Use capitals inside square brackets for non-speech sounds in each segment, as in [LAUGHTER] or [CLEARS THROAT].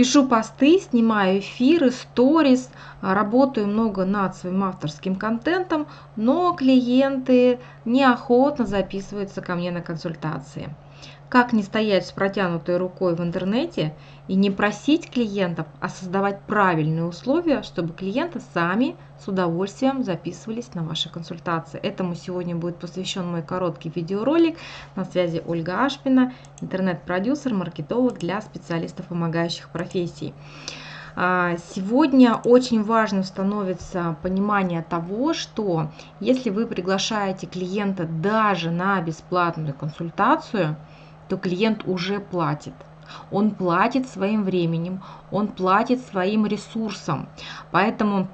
Пишу посты, снимаю эфиры, сторис, работаю много над своим авторским контентом, но клиенты неохотно записываются ко мне на консультации. Как не стоять с протянутой рукой в интернете и не просить клиентов, а создавать правильные условия, чтобы клиенты сами с удовольствием записывались на ваши консультации. Этому сегодня будет посвящен мой короткий видеоролик. На связи Ольга Ашпина, интернет-продюсер, маркетолог для специалистов помогающих профессий. А, сегодня очень важно становится понимание того, что если вы приглашаете клиента даже на бесплатную консультацию – то клиент уже платит. Он платит своим временем, он платит своим ресурсом. Поэтому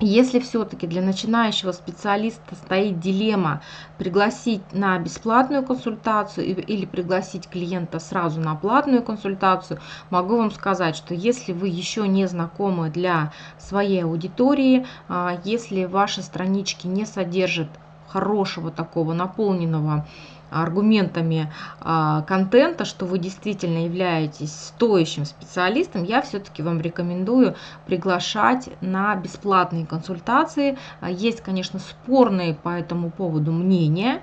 если все-таки для начинающего специалиста стоит дилемма пригласить на бесплатную консультацию или пригласить клиента сразу на платную консультацию, могу вам сказать, что если вы еще не знакомы для своей аудитории, а, если ваши странички не содержат хорошего такого наполненного аргументами а, контента, что вы действительно являетесь стоящим специалистом, я все-таки вам рекомендую приглашать на бесплатные консультации. А, есть, конечно, спорные по этому поводу мнения,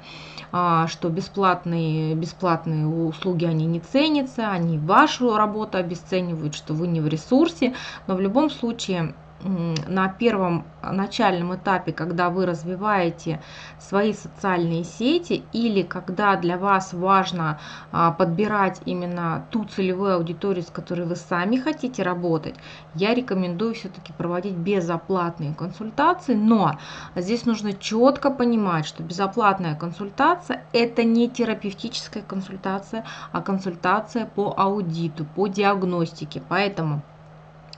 а, что бесплатные, бесплатные услуги, они не ценятся, они вашу работу обесценивают, что вы не в ресурсе, но в любом случае на первом начальном этапе, когда вы развиваете свои социальные сети или когда для вас важно а, подбирать именно ту целевую аудиторию, с которой вы сами хотите работать, я рекомендую все-таки проводить безоплатные консультации, но здесь нужно четко понимать, что безоплатная консультация это не терапевтическая консультация, а консультация по аудиту, по диагностике, поэтому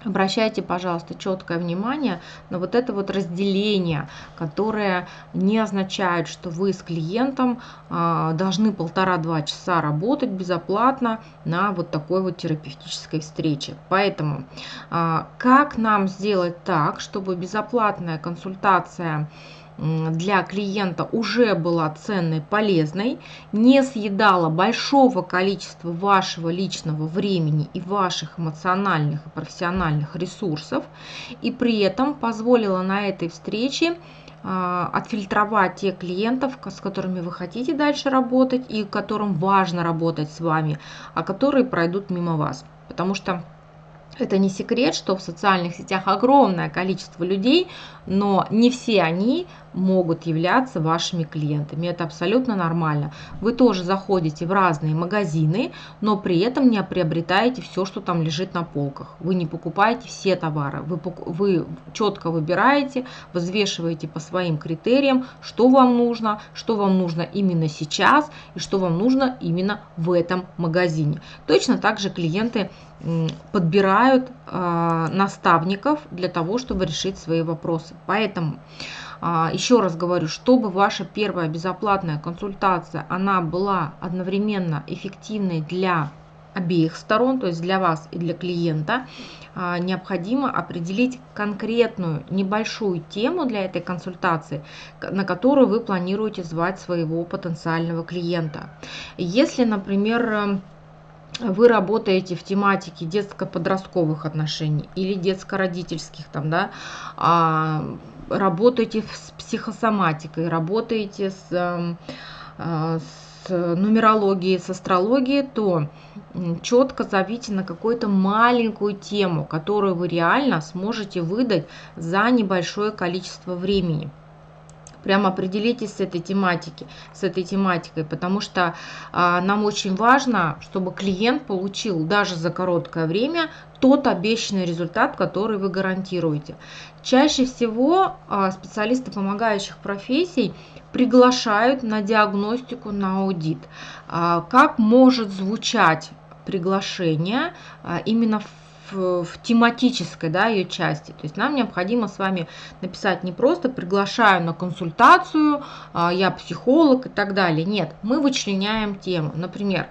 Обращайте, пожалуйста, четкое внимание на вот это вот разделение, которое не означает, что вы с клиентом а, должны полтора-два часа работать безоплатно на вот такой вот терапевтической встрече. Поэтому а, как нам сделать так, чтобы безоплатная консультация для клиента уже была ценной, полезной, не съедала большого количества вашего личного времени и ваших эмоциональных и профессиональных ресурсов, и при этом позволила на этой встрече а, отфильтровать тех клиентов, с которыми вы хотите дальше работать и которым важно работать с вами, а которые пройдут мимо вас. Потому что это не секрет, что в социальных сетях огромное количество людей, но не все они могут являться вашими клиентами. Это абсолютно нормально. Вы тоже заходите в разные магазины, но при этом не приобретаете все, что там лежит на полках. Вы не покупаете все товары. Вы, вы четко выбираете, взвешиваете по своим критериям, что вам нужно, что вам нужно именно сейчас и что вам нужно именно в этом магазине. Точно так же клиенты подбирают э, наставников для того, чтобы решить свои вопросы. Поэтому а, еще раз говорю, чтобы ваша первая безоплатная консультация, она была одновременно эффективной для обеих сторон, то есть для вас и для клиента, а, необходимо определить конкретную небольшую тему для этой консультации, на которую вы планируете звать своего потенциального клиента. Если, например, вы работаете в тематике детско-подростковых отношений или детско-родительских, там, да, а, работаете с психосоматикой, работаете с, а, с нумерологией, с астрологией, то четко зовите на какую-то маленькую тему, которую вы реально сможете выдать за небольшое количество времени прям определитесь с этой тематики, с этой тематикой, потому что а, нам очень важно, чтобы клиент получил даже за короткое время тот обещанный результат, который вы гарантируете. Чаще всего а, специалисты помогающих профессий приглашают на диагностику, на аудит. А, как может звучать приглашение а, именно в в, в тематической да, ее части. То есть нам необходимо с вами написать не просто приглашаю на консультацию, а, я психолог и так далее. Нет, мы вычленяем тему. Например,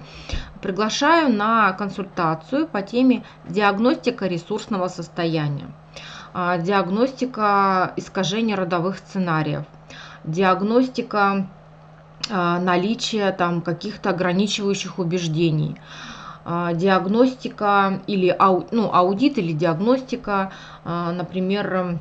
приглашаю на консультацию по теме диагностика ресурсного состояния, а, диагностика искажения родовых сценариев, диагностика а, наличия там каких-то ограничивающих убеждений, диагностика или ау, ну, аудит или диагностика, например,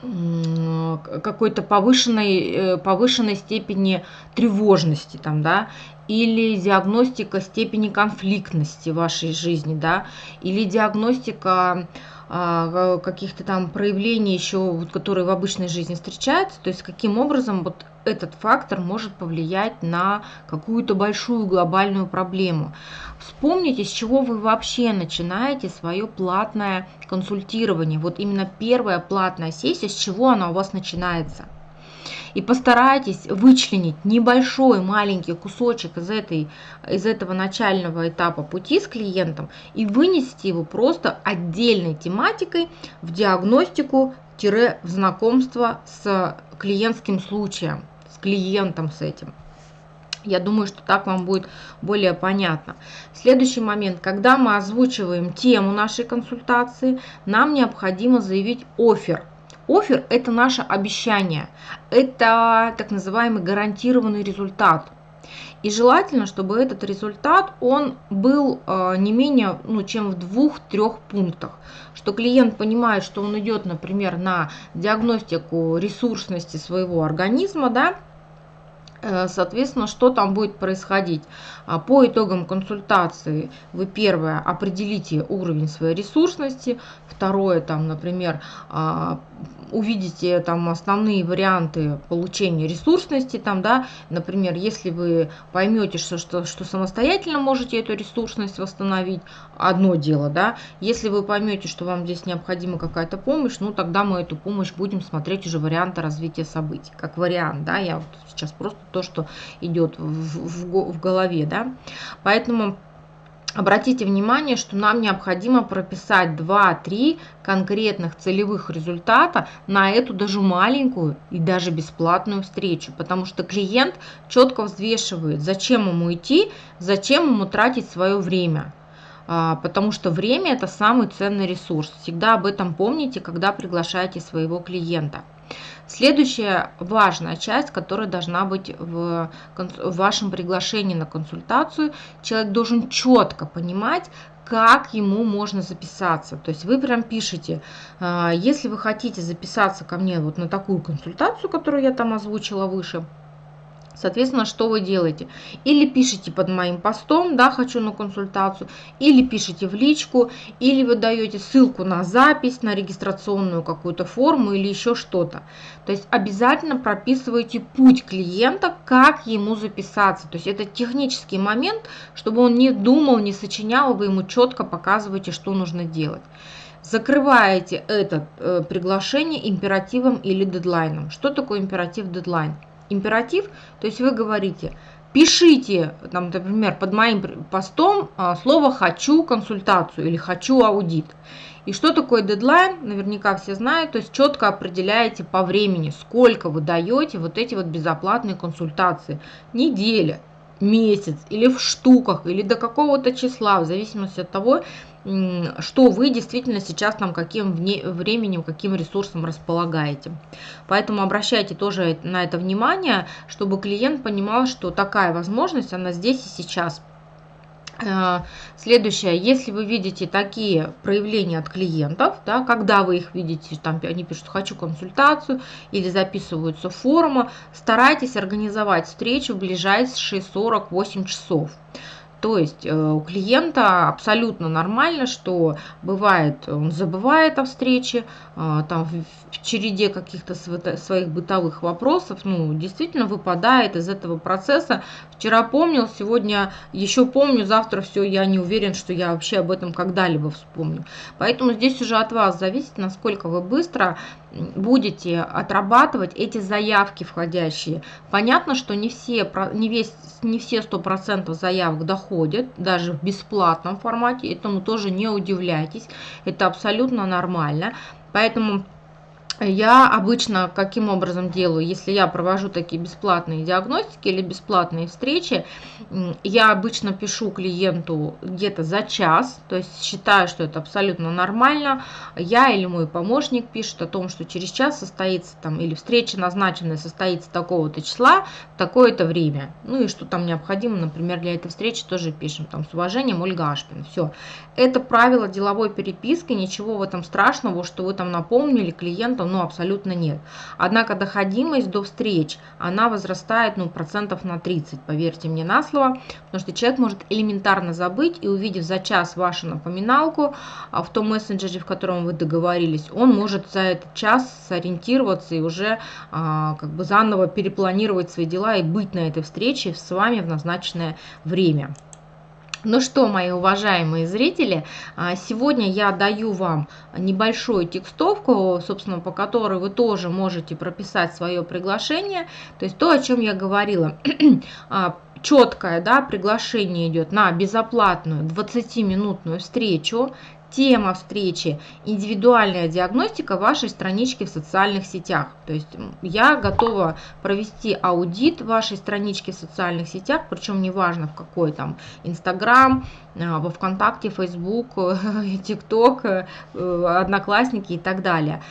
какой-то повышенной, э, повышенной степени тревожности, там, да, или диагностика степени конфликтности вашей жизни, да, или диагностика а, каких-то там проявлений еще, которые в обычной жизни встречаются, то есть каким образом вот этот фактор может повлиять на какую-то большую глобальную проблему. Вспомните, с чего вы вообще начинаете свое платное консультирование. Вот именно первая платная сессия, с чего она у вас начинается – и постарайтесь вычленить небольшой маленький кусочек из, этой, из этого начального этапа пути с клиентом и вынести его просто отдельной тематикой в диагностику в знакомство с клиентским случаем, с клиентом с этим. Я думаю, что так вам будет более понятно. Следующий момент. Когда мы озвучиваем тему нашей консультации, нам необходимо заявить офер – Офер – это наше обещание, это так называемый гарантированный результат. И желательно, чтобы этот результат, он был э, не менее, ну, чем в двух-трех пунктах. Что клиент понимает, что он идет, например, на диагностику ресурсности своего организма, да, соответственно, что там будет происходить? А, по итогам консультации вы первое определите уровень своей ресурсности, второе, там, например, а, увидите там основные варианты получения ресурсности, там, да, например, если вы поймете, что, что, что самостоятельно можете эту ресурсность восстановить, одно дело, да, если вы поймете, что вам здесь необходима какая-то помощь, ну, тогда мы эту помощь будем смотреть уже варианты развития событий, как вариант, да, я вот сейчас просто то, что идет в, в, в голове, да, поэтому Обратите внимание, что нам необходимо прописать 2-3 конкретных целевых результата на эту даже маленькую и даже бесплатную встречу, потому что клиент четко взвешивает, зачем ему идти, зачем ему тратить свое время. А, потому что время – это самый ценный ресурс. Всегда об этом помните, когда приглашаете своего клиента. Следующая важная часть, которая должна быть в, в вашем приглашении на консультацию, человек должен четко понимать, как ему можно записаться. То есть вы прям пишете, а, если вы хотите записаться ко мне вот на такую консультацию, которую я там озвучила выше, Соответственно, что вы делаете? Или пишите под моим постом, да, хочу на консультацию, или пишите в личку, или вы даете ссылку на запись, на регистрационную какую-то форму или еще что-то. То есть обязательно прописывайте путь клиента, как ему записаться. То есть это технический момент, чтобы он не думал, не сочинял, вы ему четко показываете, что нужно делать закрываете это э, приглашение императивом или дедлайном. Что такое императив дедлайн? Императив, то есть вы говорите, пишите, там, например, под моим постом а, слово «хочу консультацию» или «хочу аудит». И что такое дедлайн, наверняка все знают, то есть четко определяете по времени, сколько вы даете вот эти вот безоплатные консультации. Неделя, месяц или в штуках, или до какого-то числа, в зависимости от того, что вы действительно сейчас там каким временем, каким ресурсом располагаете. Поэтому обращайте тоже на это внимание, чтобы клиент понимал, что такая возможность, она здесь и сейчас. Э, следующее, если вы видите такие проявления от клиентов, да, когда вы их видите, там они пишут «хочу консультацию» или записываются в форумы, старайтесь организовать встречу в ближайшие 48 часов. То есть э, у клиента абсолютно нормально, что бывает, он забывает о встрече, э, там в череде каких-то своих бытовых вопросов, ну, действительно выпадает из этого процесса. Вчера помнил, сегодня еще помню, завтра все, я не уверен, что я вообще об этом когда-либо вспомню. Поэтому здесь уже от вас зависит, насколько вы быстро будете отрабатывать эти заявки входящие. Понятно, что не все, не весь, не все 100% заявок доходят, даже в бесплатном формате, этому тоже не удивляйтесь, это абсолютно нормально. Поэтому я обычно каким образом делаю, если я провожу такие бесплатные диагностики или бесплатные встречи, я обычно пишу клиенту где-то за час, то есть считаю, что это абсолютно нормально. Я или мой помощник пишет о том, что через час состоится там, или встреча назначенная состоится такого-то числа, такое-то время. Ну и что там необходимо, например, для этой встречи тоже пишем, там, с уважением, Ольга Ашпин. Все. Это правило деловой переписки, ничего в этом страшного, что вы там напомнили клиенту, ну, абсолютно нет. Однако доходимость до встреч, она возрастает, ну, процентов на 30, поверьте мне на слово, потому что человек может элементарно забыть и увидев за час вашу напоминалку а, в том мессенджере, в котором вы договорились, он может за этот час сориентироваться и уже а, как бы заново перепланировать свои дела и быть на этой встрече с вами в назначенное время. Ну что, мои уважаемые зрители, а, сегодня я даю вам небольшую текстовку, собственно, по которой вы тоже можете прописать свое приглашение. То есть то, о чем я говорила. [CLEARS THROAT] А, четкое да, приглашение идет на безоплатную 20-минутную встречу Тема встречи – индивидуальная диагностика вашей странички в социальных сетях. То есть я готова провести аудит вашей странички в социальных сетях, причем неважно в какой там Инстаграм, а, во Вконтакте, Фейсбук, [LAUGHS] ТикТок, э, Одноклассники и так далее.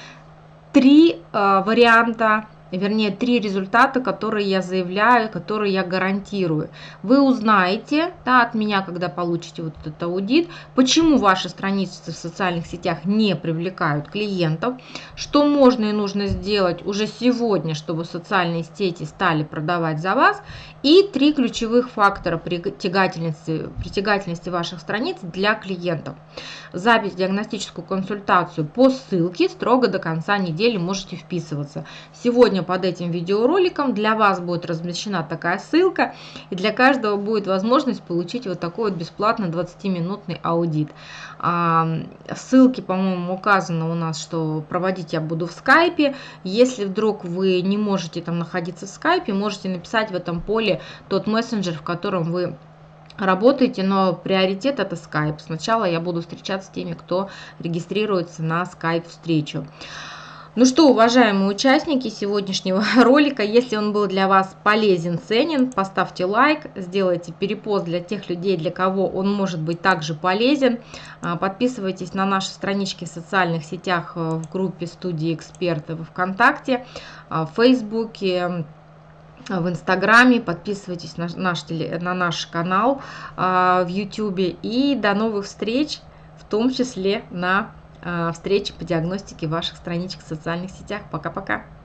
Три э, варианта вернее, три результата, которые я заявляю, которые я гарантирую. Вы узнаете да, от меня, когда получите вот этот аудит, почему ваши страницы в социальных сетях не привлекают клиентов, что можно и нужно сделать уже сегодня, чтобы социальные сети стали продавать за вас, и три ключевых фактора притягательности, притягательности ваших страниц для клиентов. Запись диагностическую консультацию по ссылке строго до конца недели можете вписываться. Сегодня Сегодня под этим видеороликом для вас будет размещена такая ссылка, и для каждого будет возможность получить вот такой вот бесплатный 20-минутный аудит. А, ссылки, по-моему, указано у нас, что проводить я буду в скайпе. Если вдруг вы не можете там находиться в скайпе, можете написать в этом поле тот мессенджер, в котором вы работаете, но приоритет это Skype. Сначала я буду встречаться с теми, кто регистрируется на Skype встречу. Ну что, уважаемые участники сегодняшнего [LAUGHS] ролика, если он был для вас полезен, ценен, поставьте лайк, сделайте перепост для тех людей, для кого он может быть также полезен. А, подписывайтесь на наши странички в социальных сетях э, в группе студии экспертов ВКонтакте, а, в Фейсбуке, в Инстаграме, подписывайтесь на наш, на наш канал а, в Ютубе и до новых встреч, в том числе на Э, встречи по диагностике ваших страничек в социальных сетях. Пока-пока!